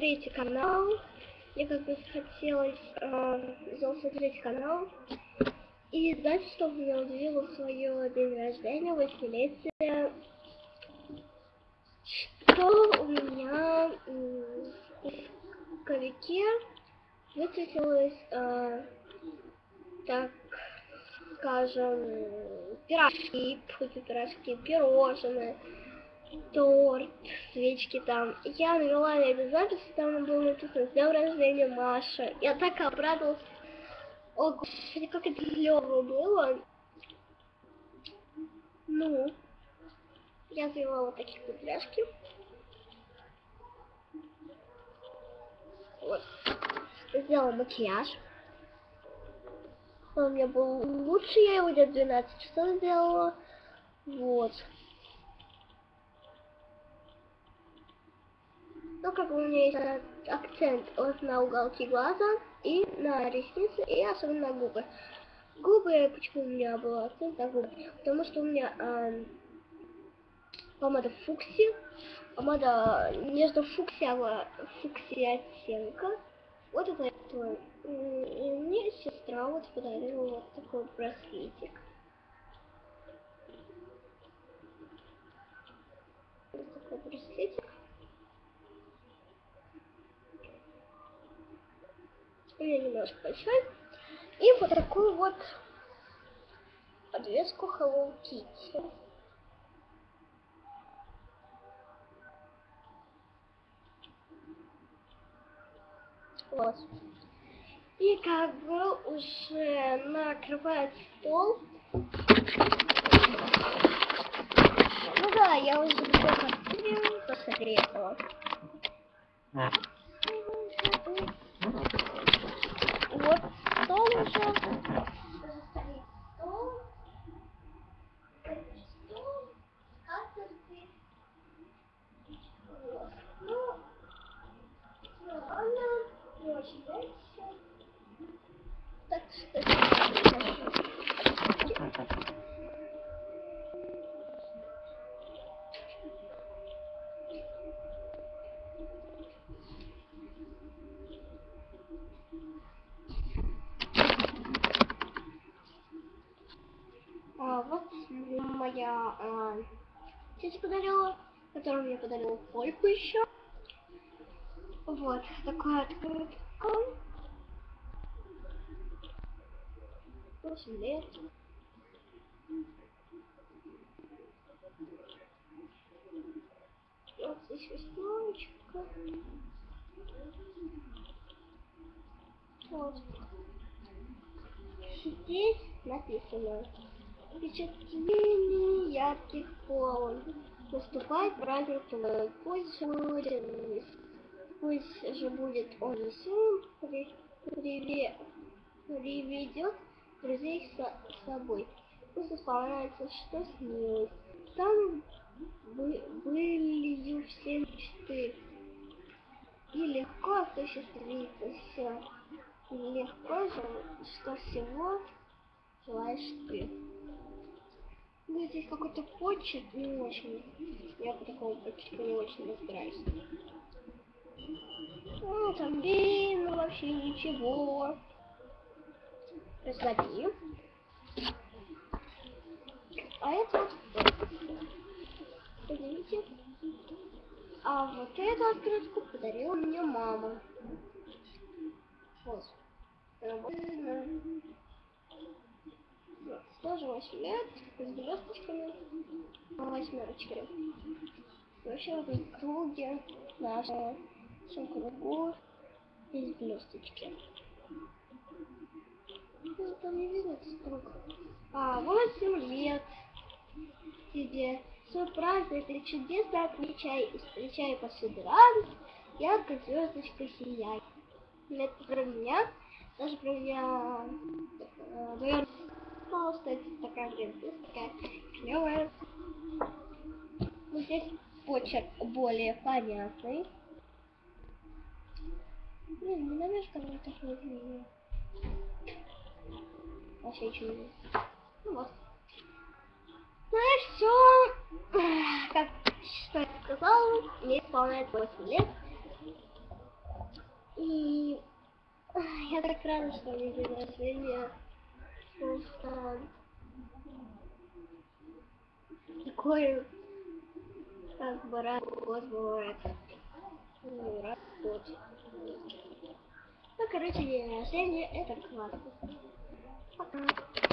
третий канал. Мне как бы захотелось э, сделать третий канал. И знаете, что меня удивило в свое день рождения, восьмилетие? Что у меня в ковике высветилось, э, так скажем, пирожки, пирожки, пирожные, торт, свечки там. Я навела на эту запись, там было написано «С днем рождения, Маша». Я так обрадовалась. О, господи, как это клево было. Ну, я завела такие кудряшки. Вот. Сделала макияж. Он у меня был лучше, я его где-то 12 часов сделала. Вот. Ну, как у меня есть акцент вот на уголки глаза и на ресницы, и особенно на губы. Губы, почему у меня был акцент на губы? Потому что у меня э, помада фукси, помада между фуксия, фуксия оттенка. Вот это твой. И мне сестра вот подарила вот такой браслетик. Вот такой браслетик. Меня немножко большой. И вот такую вот подвеску Hello Kitty. Вот. И как бы уже накрывает стол. Ну да, я уже все посмотрела. Вот стол уже. Так что... А, вот моя а, тетя подарила, которую мне подарила Польку еще. Вот, такая открытка. 8 лет. Вот здесь веснушечка. Вот. Здесь написано. Впечатление ярких полн. Наступает праздник твой. Пусть будет, пусть же будет он сын, при, приве, приведет друзей с собой. Пусть исполняется, что снилось. Там бы, все мечты. И легко осуществиться все. И легко же, что всего желаешь ты. Ну, здесь какой-то почерк не очень. Я по такому почерку не очень разбираюсь. Ну, там видно вообще ничего. Разгоди. А это вот, видите? А вот эту открытку подарила мне мама. Вот. Тоже 8 лет, с блесточками по восьмерочке. Вообще в круге нашего всем кругу есть блесточки. Ну, там не видно этот круг. А, 8 лет тебе. Свой праздник ты чудесно отмечай встречай повсюду радость, ярко звездочка сияй. Это про меня, даже про меня, э, наверное, пожалуйста, это такая, блин, такая клевая. Вот здесь почерк более понятный. Блин, не наверное, там так не видно. Вообще ничего не. Ну вот. Ну и все. Как что я сказала, мне исполняется 8 лет. И я так рада, что мне день рождения. Просто такой как бы рад год бывает. Раз в год. Ну, короче, рождения это классно. Пока.